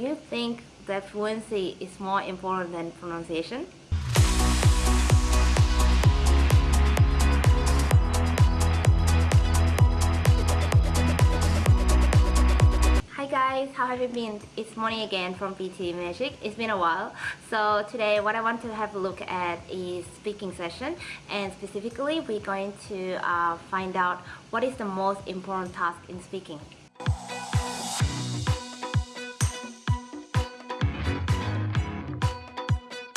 Do you think that fluency is more important than pronunciation? Hi guys, how have you been? It's Moni again from PTE Magic. It's been a while. So today what I want to have a look at is speaking session and specifically we're going to uh, find out what is the most important task in speaking.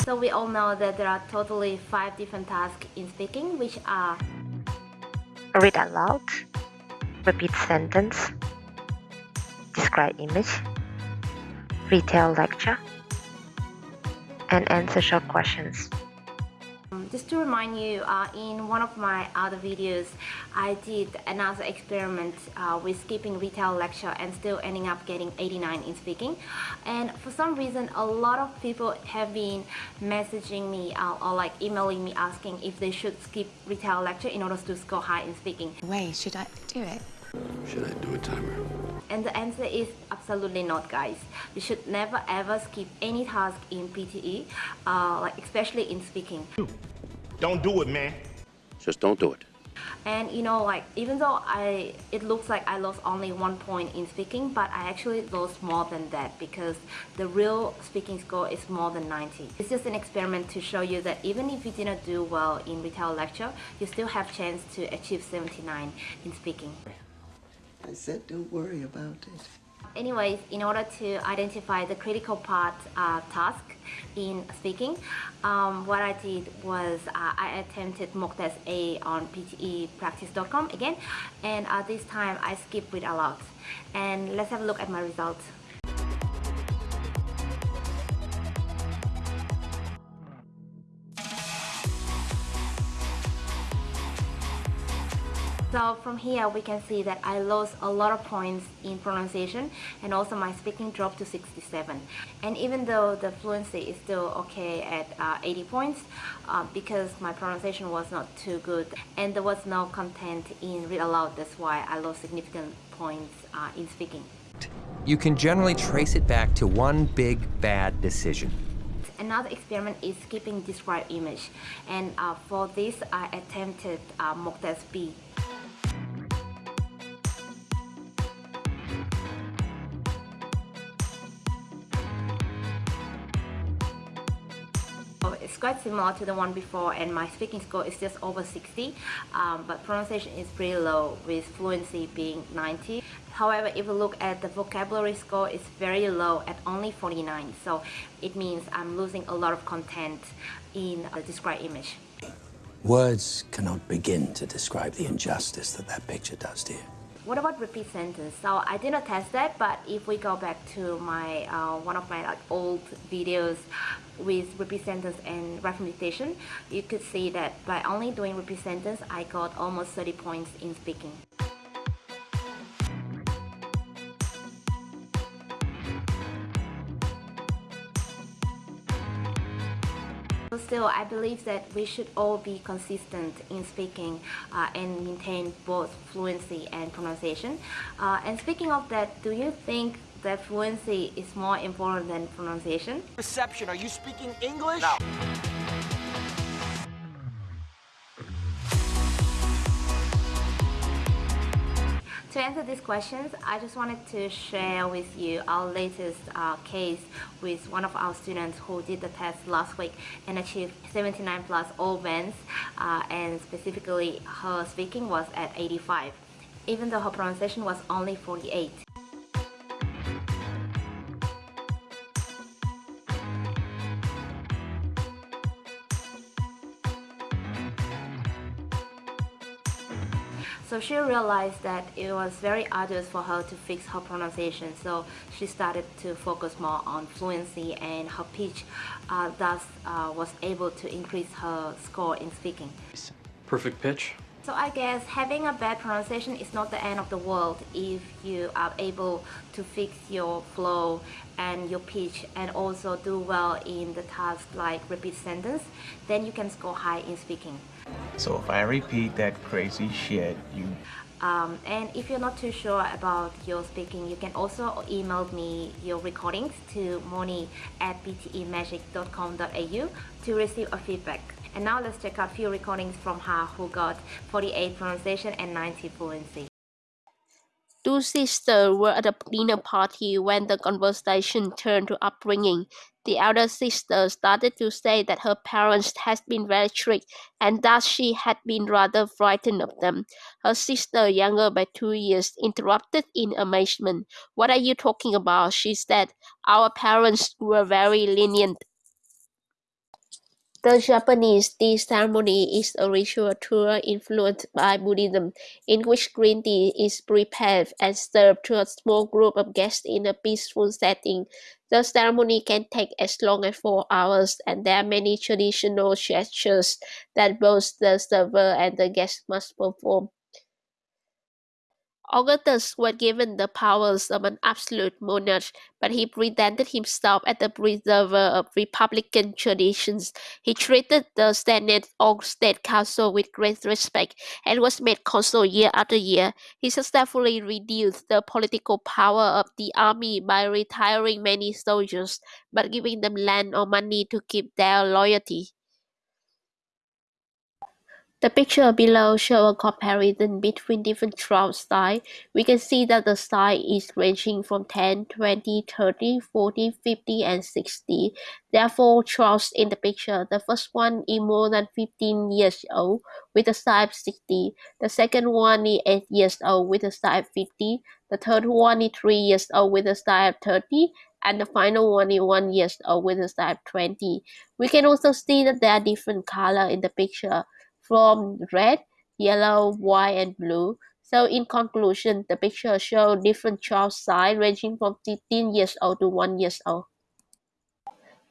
So we all know that there are totally five different tasks in speaking which are Read aloud, repeat sentence, describe image, retell lecture, and answer short questions. Just to remind you, uh, in one of my other videos, I did another experiment uh, with skipping retell lecture and still ending up getting 89 in speaking. And for some reason, a lot of people have been messaging me uh, or like emailing me asking if they should skip retell lecture in order to score high in speaking. Way, should I do it? Should I do a timer? And the answer is absolutely not, guys. You should never ever skip any task in PTE, uh, like especially in speaking. Don't do it, man. Just don't do it. And you know, like even though I, it looks like I lost only one point in speaking, but I actually lost more than that because the real speaking score is more than 90. It's just an experiment to show you that even if you didn't do well in retell lecture, you still have chance to achieve 79 in speaking. I said, don't worry about it. Anyways, in order to identify the critical part uh, task in speaking, um, what I did was uh, I attempted mock test A on ptepractice.com again, and uh, this time I skipped with a lot. And let's have a look at my results. So from here we can see that I lost a lot of points in pronunciation and also my speaking dropped to 67 and even though the fluency is still okay at uh, 80 points uh, because my pronunciation was not too good and there was no content in read aloud that's why I lost significant points uh, in speaking. You can generally trace it back to one big bad decision. Another experiment is skipping describe image and uh, for this I attempted uh, mock test B quite similar to the one before and my speaking score is just over 60 um, but pronunciation is pretty low with fluency being 90. However, if you look at the vocabulary score, it's very low at only 49 so it means I'm losing a lot of content in the described image. Words cannot begin to describe the injustice that that picture does to you. What about repeat sentence? So I did not test that, but if we go back to my uh, one of my like, old videos with repeat sentence and repetition, you could see that by only doing repeat sentence, I got almost 30 points in speaking. Still, I believe that we should all be consistent in speaking uh, and maintain both fluency and pronunciation. Uh, and speaking of that, do you think that fluency is more important than pronunciation? Reception, are you speaking English? No. To answer these questions, I just wanted to share with you our latest uh, case with one of our students who did the test last week and achieved 79 plus all bands uh, and specifically her speaking was at 85 even though her pronunciation was only 48. So she realized that it was very arduous for her to fix her pronunciation, so she started to focus more on fluency and her pitch uh, thus uh, was able to increase her score in speaking. Perfect pitch. So I guess having a bad pronunciation is not the end of the world if you are able to fix your flow and your pitch and also do well in the task like repeat sentence, then you can score high in speaking. So if I repeat that crazy shit, you... Um, and if you're not too sure about your speaking, you can also email me your recordings to moni at ptemagic.com.au to receive a feedback. And now let's check out few recordings from her who got 48 pronunciation and 90 fluency. Two sisters were at a dinner party when the conversation turned to upbringing. The elder sister started to say that her parents had been very strict and that she had been rather frightened of them. Her sister, younger by two years, interrupted in amazement. What are you talking about? she said. Our parents were very lenient. The Japanese tea ceremony is a ritual tour influenced by Buddhism, in which green tea is prepared and served to a small group of guests in a peaceful setting. The ceremony can take as long as four hours, and there are many traditional gestures that both the server and the guests must perform. Augustus was given the powers of an absolute monarch, but he presented himself as the preserver of republican traditions. He treated the Senate or State Council with great respect and was made consul year after year. He successfully reduced the political power of the army by retiring many soldiers, but giving them land or money to keep their loyalty. The picture below shows a comparison between different trout styles. We can see that the style is ranging from 10, 20, 30, 40, 50, and 60. There are four trouts in the picture. The first one is more than 15 years old with a size 60. The second one is 8 years old with a size 50. The third one is 3 years old with a size 30 and the final one is 1 years old with a size 20. We can also see that there are different color in the picture from red, yellow, white, and blue. So in conclusion, the picture shows different child size ranging from 15 years old to 1 years old.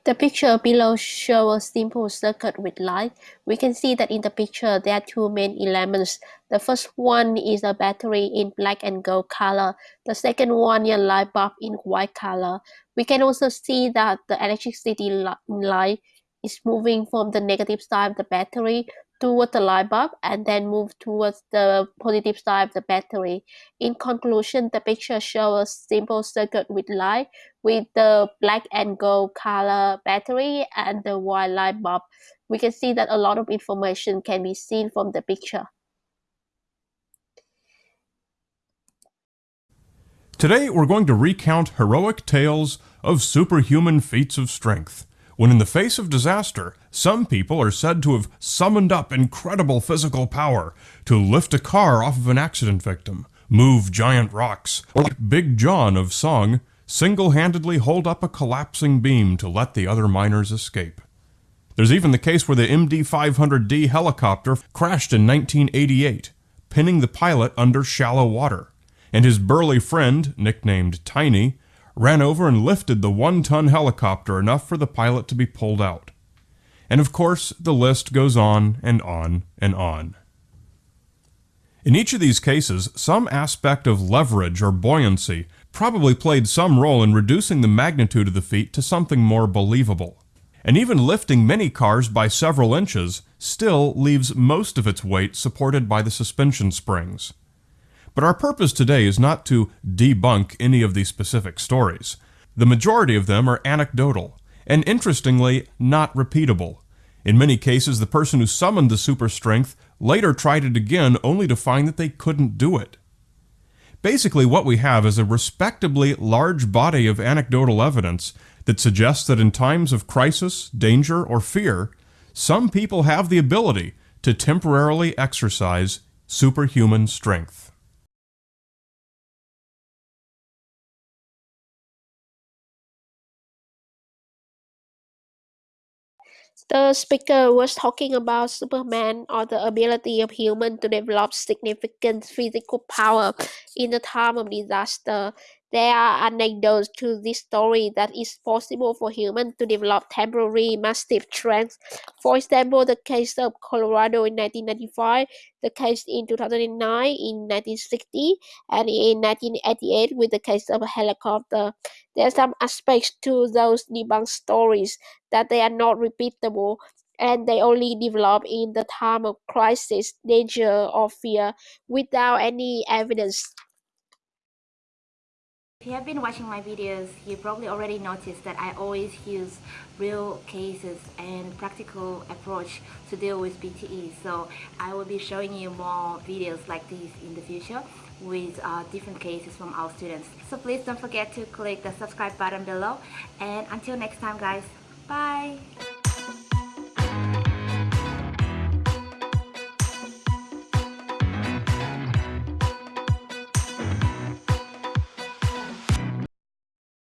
The picture below shows a simple circuit with light. We can see that in the picture there are two main elements. The first one is a battery in black and gold color. The second one is a light bulb in white color. We can also see that the electricity light is moving from the negative side of the battery towards the light bulb and then move towards the positive side of the battery. In conclusion, the picture shows a simple circuit with light with the black and gold color battery and the white light bulb. We can see that a lot of information can be seen from the picture. Today we're going to recount heroic tales of superhuman feats of strength when in the face of disaster, some people are said to have summoned up incredible physical power to lift a car off of an accident victim, move giant rocks, or like Big John of Song, single-handedly hold up a collapsing beam to let the other miners escape. There's even the case where the MD-500D helicopter crashed in 1988, pinning the pilot under shallow water, and his burly friend, nicknamed Tiny, ran over and lifted the one-ton helicopter enough for the pilot to be pulled out. And of course, the list goes on and on and on. In each of these cases, some aspect of leverage or buoyancy probably played some role in reducing the magnitude of the feat to something more believable. And even lifting many cars by several inches still leaves most of its weight supported by the suspension springs. But our purpose today is not to debunk any of these specific stories. The majority of them are anecdotal, and interestingly, not repeatable. In many cases, the person who summoned the super strength later tried it again only to find that they couldn't do it. Basically, what we have is a respectably large body of anecdotal evidence that suggests that in times of crisis, danger, or fear, some people have the ability to temporarily exercise superhuman strength. The speaker was talking about Superman or the ability of humans to develop significant physical power in a time of disaster. There are anecdotes to this story that it's possible for humans to develop temporary massive strength. For example, the case of Colorado in 1995, the case in 2009, in 1960, and in 1988 with the case of a helicopter. There are some aspects to those debunked stories that they are not repeatable and they only develop in the time of crisis, danger, or fear without any evidence. If you have been watching my videos, you probably already noticed that I always use real cases and practical approach to deal with PTE. So I will be showing you more videos like this in the future with uh, different cases from our students. So please don't forget to click the subscribe button below and until next time guys, bye!